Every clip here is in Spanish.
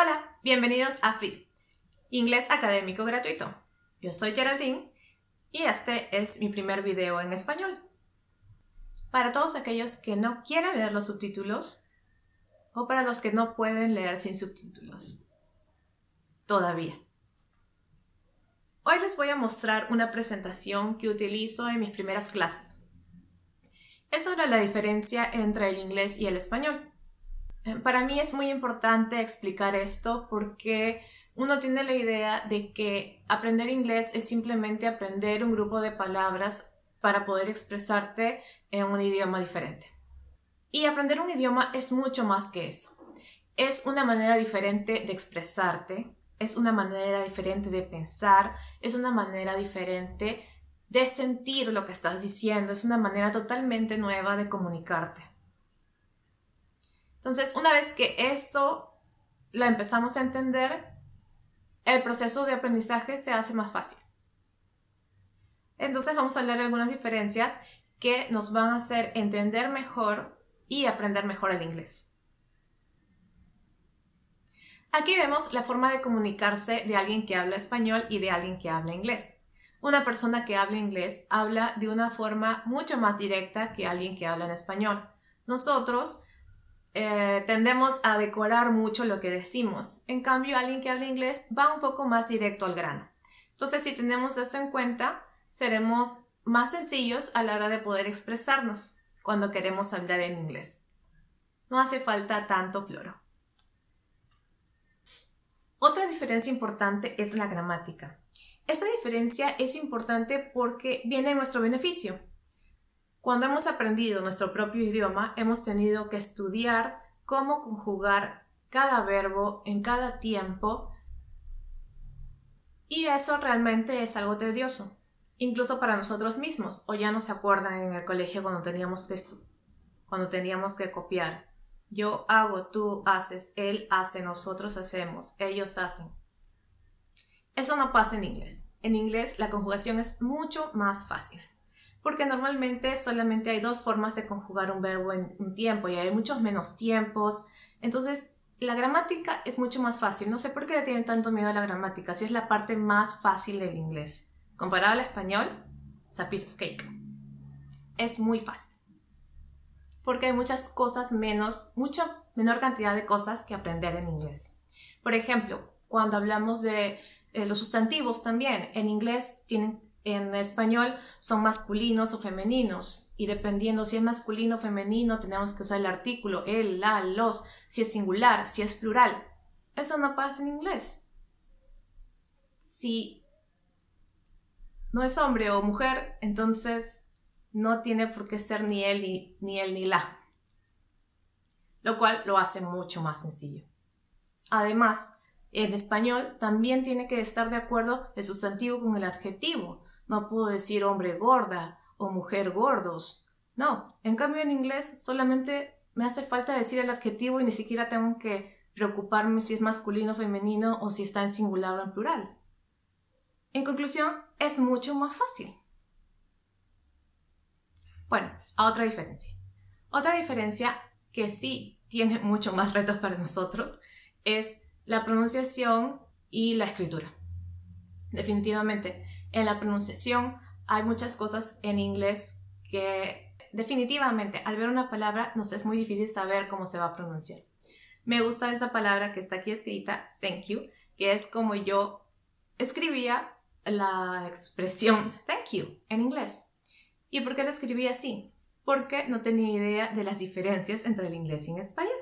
Hola, bienvenidos a Free, inglés académico gratuito. Yo soy Geraldine y este es mi primer video en español. Para todos aquellos que no quieren leer los subtítulos o para los que no pueden leer sin subtítulos. Todavía. Hoy les voy a mostrar una presentación que utilizo en mis primeras clases. Es sobre la diferencia entre el inglés y el español. Eh, para mí es muy importante explicar esto porque uno tiene la idea de que aprender inglés es simplemente aprender un grupo de palabras para poder expresarte en un idioma diferente. Y aprender un idioma es mucho más que eso. Es una manera diferente de expresarte, es una manera diferente de pensar, es una manera diferente de sentir lo que estás diciendo, es una manera totalmente nueva de comunicarte. Entonces, una vez que eso lo empezamos a entender, el proceso de aprendizaje se hace más fácil. Entonces vamos a hablar de algunas diferencias que nos van a hacer entender mejor y aprender mejor el inglés. Aquí vemos la forma de comunicarse de alguien que habla español y de alguien que habla inglés. Una persona que habla inglés habla de una forma mucho más directa que alguien que habla en español. Nosotros eh, tendemos a decorar mucho lo que decimos. En cambio, alguien que habla inglés va un poco más directo al grano. Entonces, si tenemos eso en cuenta, seremos más sencillos a la hora de poder expresarnos cuando queremos hablar en inglés. No hace falta tanto floro. Otra diferencia importante es la gramática. Esta diferencia es importante porque viene en nuestro beneficio. Cuando hemos aprendido nuestro propio idioma, hemos tenido que estudiar cómo conjugar cada verbo en cada tiempo y eso realmente es algo tedioso, incluso para nosotros mismos, o ya no se acuerdan en el colegio cuando teníamos que, cuando teníamos que copiar. Yo hago, tú haces, él hace, nosotros hacemos, ellos hacen. Eso no pasa en inglés. En inglés la conjugación es mucho más fácil porque normalmente solamente hay dos formas de conjugar un verbo en un tiempo y hay muchos menos tiempos. Entonces, la gramática es mucho más fácil. No sé por qué le tienen tanto miedo a la gramática, si es la parte más fácil del inglés. Comparado al español, it's a piece of cake. Es muy fácil. Porque hay muchas cosas menos, mucha menor cantidad de cosas que aprender en inglés. Por ejemplo, cuando hablamos de eh, los sustantivos también, en inglés tienen en español son masculinos o femeninos y dependiendo si es masculino o femenino tenemos que usar el artículo, el, la, los, si es singular, si es plural. Eso no pasa en inglés. Si no es hombre o mujer, entonces no tiene por qué ser ni él ni, ni él ni la. Lo cual lo hace mucho más sencillo. Además, en español también tiene que estar de acuerdo el sustantivo con el adjetivo. No puedo decir hombre gorda o mujer gordos. No, en cambio en inglés solamente me hace falta decir el adjetivo y ni siquiera tengo que preocuparme si es masculino o femenino o si está en singular o en plural. En conclusión, es mucho más fácil. Bueno, a otra diferencia. Otra diferencia que sí tiene mucho más retos para nosotros es la pronunciación y la escritura. Definitivamente, en la pronunciación hay muchas cosas en inglés que definitivamente al ver una palabra nos es muy difícil saber cómo se va a pronunciar. Me gusta esta palabra que está aquí escrita, thank you, que es como yo escribía la expresión thank you en inglés. ¿Y por qué la escribí así? Porque no tenía idea de las diferencias entre el inglés y el español.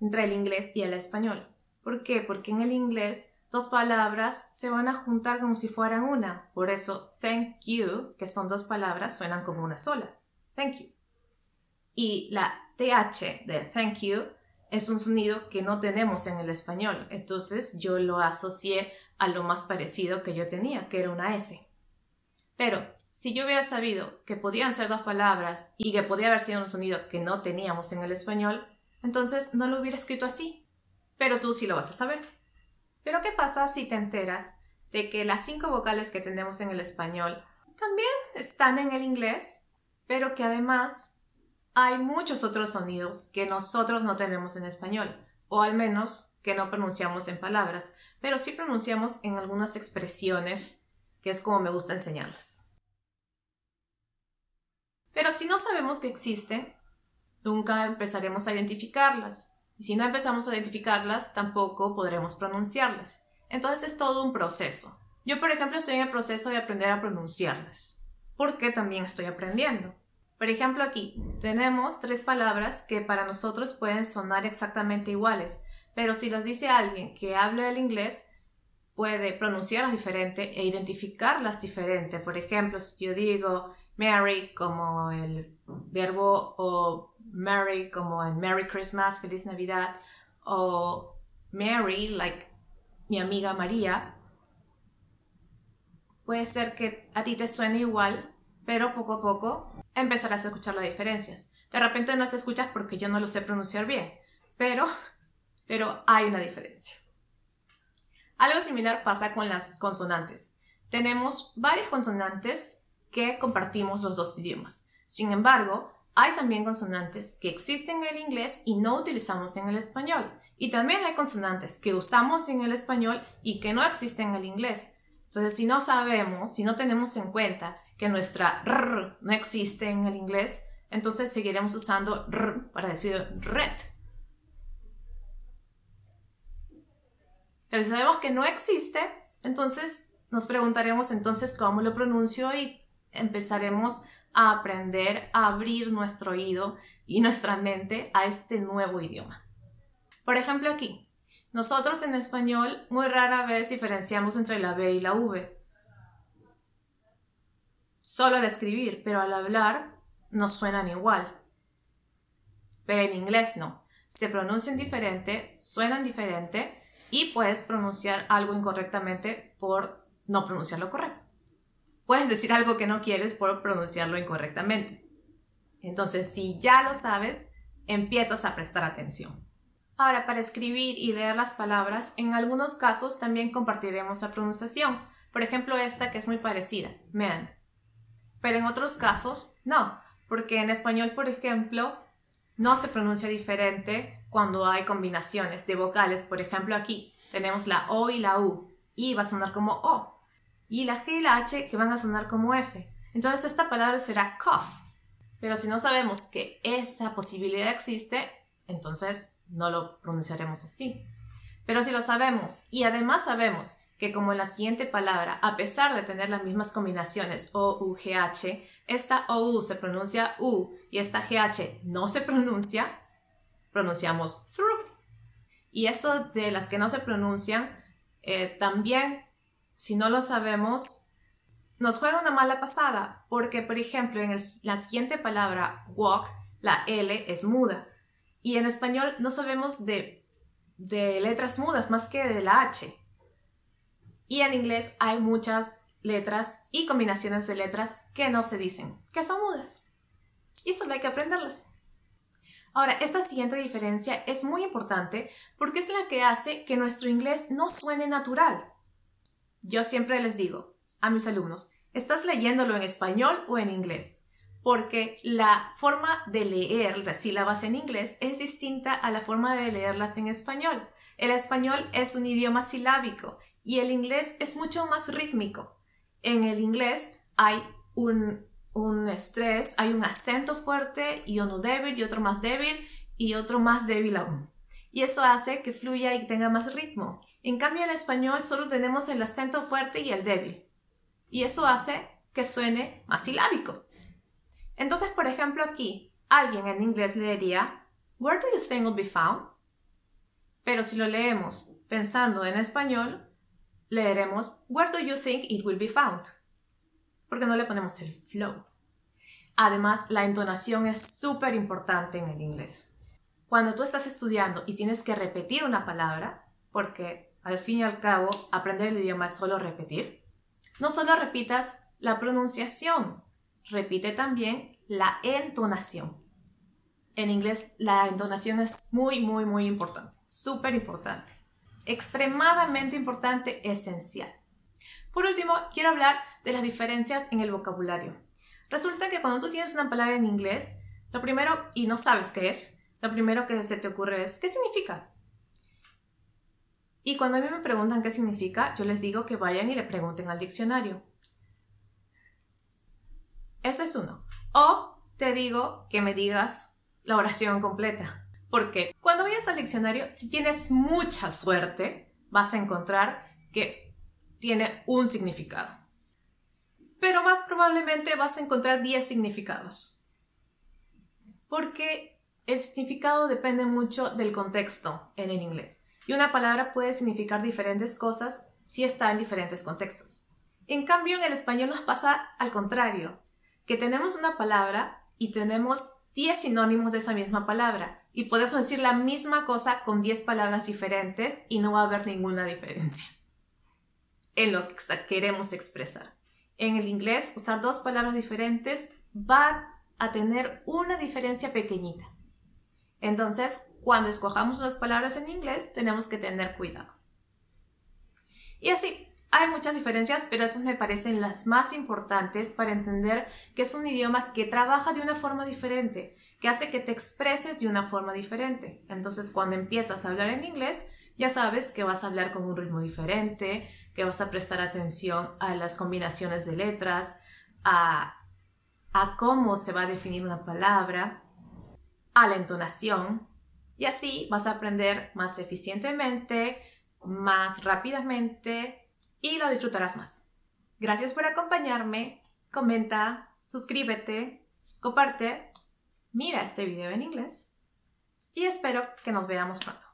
Entre el inglés y el español. ¿Por qué? Porque en el inglés dos palabras se van a juntar como si fueran una. Por eso, thank you, que son dos palabras, suenan como una sola. Thank you. Y la TH de thank you es un sonido que no tenemos en el español. Entonces yo lo asocié a lo más parecido que yo tenía, que era una S. Pero si yo hubiera sabido que podían ser dos palabras y que podía haber sido un sonido que no teníamos en el español, entonces no lo hubiera escrito así. Pero tú sí lo vas a saber. Pero ¿qué pasa si te enteras de que las cinco vocales que tenemos en el español también están en el inglés, pero que además hay muchos otros sonidos que nosotros no tenemos en español? o al menos que no pronunciamos en palabras, pero sí pronunciamos en algunas expresiones, que es como me gusta enseñarlas. Pero si no sabemos que existen, nunca empezaremos a identificarlas. Y si no empezamos a identificarlas, tampoco podremos pronunciarlas. Entonces es todo un proceso. Yo, por ejemplo, estoy en el proceso de aprender a pronunciarlas, porque también estoy aprendiendo. Por ejemplo, aquí tenemos tres palabras que para nosotros pueden sonar exactamente iguales, pero si las dice alguien que habla el inglés, puede pronunciarlas diferente e identificarlas diferente. Por ejemplo, si yo digo Mary como el verbo o Mary como en Merry Christmas, Feliz Navidad, o Mary, like mi amiga María, puede ser que a ti te suene igual, pero poco a poco empezarás a escuchar las diferencias. De repente no las escuchas porque yo no lo sé pronunciar bien, pero, pero hay una diferencia. Algo similar pasa con las consonantes. Tenemos varias consonantes que compartimos los dos idiomas. Sin embargo, hay también consonantes que existen en el inglés y no utilizamos en el español. Y también hay consonantes que usamos en el español y que no existen en el inglés. Entonces, si no sabemos, si no tenemos en cuenta que nuestra r no existe en el inglés, entonces seguiremos usando r para decir red. Pero si sabemos que no existe, entonces nos preguntaremos entonces cómo lo pronuncio y empezaremos a aprender a abrir nuestro oído y nuestra mente a este nuevo idioma. Por ejemplo, aquí, nosotros en español muy rara vez diferenciamos entre la B y la V. Solo al escribir, pero al hablar no suenan igual. Pero en inglés no. Se pronuncian diferente, suenan diferente y puedes pronunciar algo incorrectamente por no pronunciarlo correcto. Puedes decir algo que no quieres por pronunciarlo incorrectamente. Entonces, si ya lo sabes, empiezas a prestar atención. Ahora, para escribir y leer las palabras, en algunos casos también compartiremos la pronunciación. Por ejemplo, esta que es muy parecida, man. Pero en otros casos, no, porque en español, por ejemplo, no se pronuncia diferente cuando hay combinaciones de vocales. Por ejemplo, aquí tenemos la O y la U, y va a sonar como O. Y la G y la H que van a sonar como F. Entonces esta palabra será cough. Pero si no sabemos que esta posibilidad existe, entonces no lo pronunciaremos así. Pero si lo sabemos y además sabemos que como la siguiente palabra, a pesar de tener las mismas combinaciones O, U, G, H, esta OU se pronuncia U y esta GH no se pronuncia, pronunciamos through. Y esto de las que no se pronuncian, eh, también, si no lo sabemos, nos juega una mala pasada, porque por ejemplo en la siguiente palabra walk, la L es muda y en español no sabemos de, de letras mudas más que de la H. Y en inglés hay muchas letras y combinaciones de letras que no se dicen, que son mudas. Y solo hay que aprenderlas. Ahora, esta siguiente diferencia es muy importante porque es la que hace que nuestro inglés no suene natural. Yo siempre les digo a mis alumnos, ¿estás leyéndolo en español o en inglés? porque la forma de leer las sílabas en inglés es distinta a la forma de leerlas en español. El español es un idioma silábico y el inglés es mucho más rítmico. En el inglés hay un, un estrés, hay un acento fuerte y uno débil y otro más débil y otro más débil aún. Y eso hace que fluya y tenga más ritmo. En cambio, en español solo tenemos el acento fuerte y el débil. Y eso hace que suene más silábico. Entonces, por ejemplo, aquí alguien en inglés leería Where do you think will be found? Pero si lo leemos pensando en español, leeremos Where do you think it will be found? Porque no le ponemos el flow. Además, la entonación es súper importante en el inglés. Cuando tú estás estudiando y tienes que repetir una palabra, porque al fin y al cabo aprender el idioma es solo repetir, no solo repitas la pronunciación, repite también la entonación. En inglés la entonación es muy, muy, muy importante, súper importante, extremadamente importante, esencial. Por último, quiero hablar de las diferencias en el vocabulario. Resulta que cuando tú tienes una palabra en inglés, lo primero, y no sabes qué es, lo primero que se te ocurre es, ¿qué significa? Y cuando a mí me preguntan qué significa, yo les digo que vayan y le pregunten al diccionario. Eso es uno. O te digo que me digas la oración completa. Porque cuando vayas al diccionario, si tienes mucha suerte, vas a encontrar que tiene un significado. Pero más probablemente vas a encontrar 10 significados. Porque el significado depende mucho del contexto en el inglés. Y una palabra puede significar diferentes cosas si está en diferentes contextos. En cambio, en el español nos pasa al contrario, que tenemos una palabra y tenemos 10 sinónimos de esa misma palabra y podemos decir la misma cosa con 10 palabras diferentes y no va a haber ninguna diferencia en lo que queremos expresar. En el inglés, usar dos palabras diferentes va a tener una diferencia pequeñita. Entonces, cuando escojamos las palabras en inglés, tenemos que tener cuidado. Y así, hay muchas diferencias, pero esas me parecen las más importantes para entender que es un idioma que trabaja de una forma diferente, que hace que te expreses de una forma diferente. Entonces, cuando empiezas a hablar en inglés, ya sabes que vas a hablar con un ritmo diferente, que vas a prestar atención a las combinaciones de letras, a, a cómo se va a definir una palabra, a la entonación, y así vas a aprender más eficientemente, más rápidamente y lo disfrutarás más. Gracias por acompañarme, comenta, suscríbete, comparte, mira este video en inglés y espero que nos veamos pronto.